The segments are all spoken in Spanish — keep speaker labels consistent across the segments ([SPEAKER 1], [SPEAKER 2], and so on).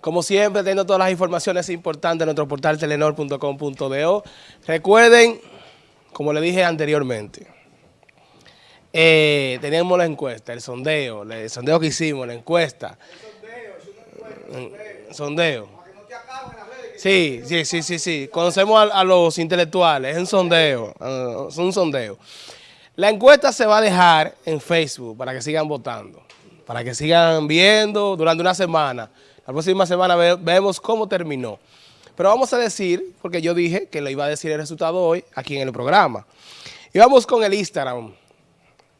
[SPEAKER 1] Como siempre, teniendo todas las informaciones importantes en nuestro portal telenor.com.do. Recuerden, como le dije anteriormente, eh, tenemos la encuesta, el sondeo, el sondeo que hicimos, la encuesta. El sondeo, es un sondeo. Sí, sí, sí, sí, sí. Conocemos a, los intelectuales, es un sondeo, uh, es un sondeo. La encuesta se va a dejar en Facebook para que sigan votando, para que sigan viendo durante una semana. La próxima semana vemos cómo terminó. Pero vamos a decir, porque yo dije que lo iba a decir el resultado hoy aquí en el programa. Y vamos con el Instagram,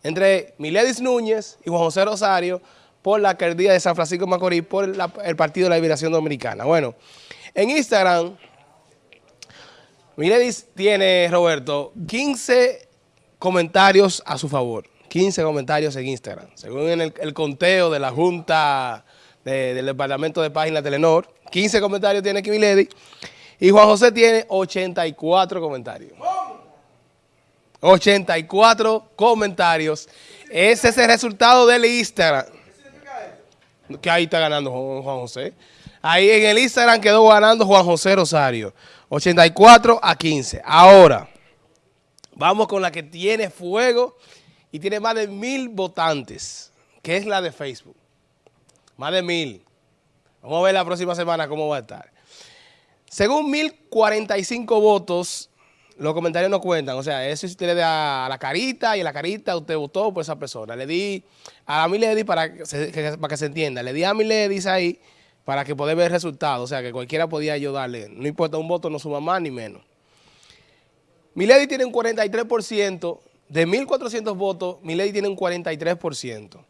[SPEAKER 1] entre Miledis Núñez y Juan José Rosario por la alcaldía de San Francisco de Macorís por el Partido de la Liberación Dominicana. Bueno, en Instagram, Miledis tiene, Roberto, 15 comentarios a su favor. 15 comentarios en Instagram. Según el, conteo de la Junta del Departamento de Página Telenor, 15 comentarios tiene Milady y Juan José tiene 84 comentarios. 84 comentarios. Ese es el resultado del Instagram. Que ahí está ganando Juan José. Ahí en el Instagram quedó ganando Juan José Rosario. 84 a 15. Ahora, vamos con la que tiene fuego y tiene más de mil votantes, que es la de Facebook. Más de mil. Vamos a ver la próxima semana cómo va a estar. Según 1045 votos, los comentarios no cuentan. O sea, eso usted le da a la carita y a la carita usted votó por esa persona. Le di a mi lady para que se, para que se entienda. Le di a mi lady ahí para que pueda ver el resultado. O sea, que cualquiera podía ayudarle. No importa, un voto no suma más ni menos. Milady tiene un 43%. De 1.400 votos, Milady tiene un 43%.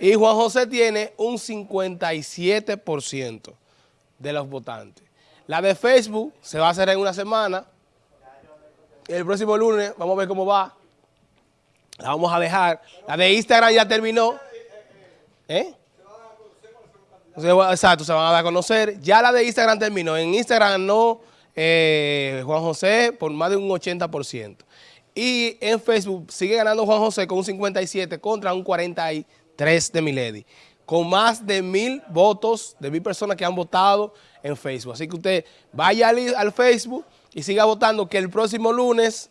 [SPEAKER 1] Y Juan José tiene un 57% de los votantes. La de Facebook se va a hacer en una semana. El próximo lunes vamos a ver cómo va. La vamos a dejar. La de Instagram ya terminó. ¿Eh? Exacto, se van a dar a conocer. Ya la de Instagram terminó. En Instagram no, eh, Juan José por más de un 80%. Y en Facebook sigue ganando Juan José con un 57 contra un 43 de Milady. Con más de mil votos, de mil personas que han votado en Facebook. Así que usted vaya al, Facebook y siga votando que el próximo lunes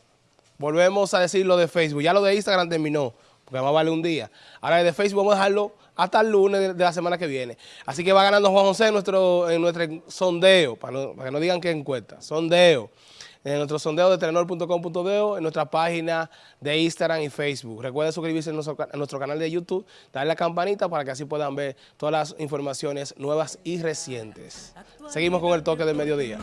[SPEAKER 1] volvemos a decir lo de Facebook. Ya lo de Instagram terminó, porque va a valer un día. Ahora de Facebook vamos a dejarlo hasta el lunes de, la semana que viene. Así que va ganando Juan José en nuestro, en nuestro sondeo, para, que no digan que encuesta, sondeo. En nuestro sondeo de telenor.com.de, en nuestra página de Instagram y Facebook. Recuerden suscribirse en nuestro, canal de YouTube, darle la campanita para que así puedan ver todas las informaciones nuevas y recientes. Seguimos con el toque del mediodía.